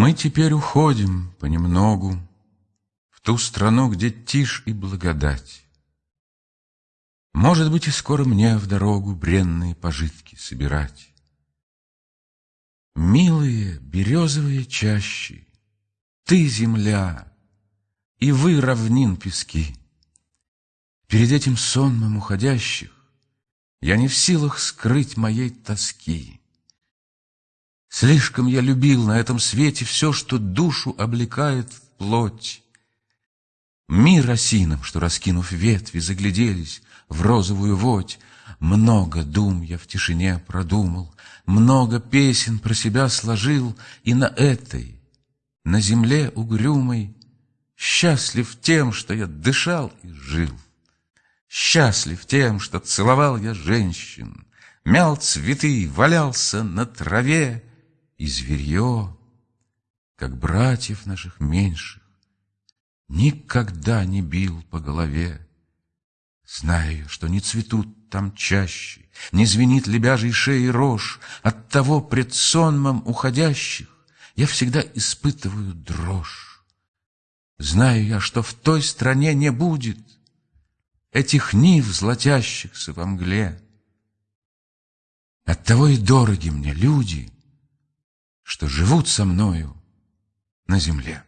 Мы теперь уходим понемногу В ту страну, где тишь и благодать. Может быть, и скоро мне в дорогу Бренные пожитки собирать. Милые березовые чащи, Ты, земля, и вы, равнин пески. Перед этим сонмом уходящих Я не в силах скрыть моей тоски. Слишком я любил на этом свете Все, что душу облекает в плоть. Мир осином, что, раскинув ветви, Загляделись в розовую водь, Много дум я в тишине продумал, Много песен про себя сложил, И на этой, на земле угрюмой, Счастлив тем, что я дышал и жил. Счастлив тем, что целовал я женщин, Мял цветы, валялся на траве, И зверье, как братьев наших меньших, Никогда не бил по голове. Знаю, что не цветут там чаще, Не звенит лебяжий шеи рожь, Оттого пред сонмом уходящих Я всегда испытываю дрожь. Знаю я, что в той стране не будет Этих нив, златящихся во мгле. Оттого и дороги мне люди, Что живут со мною на земле.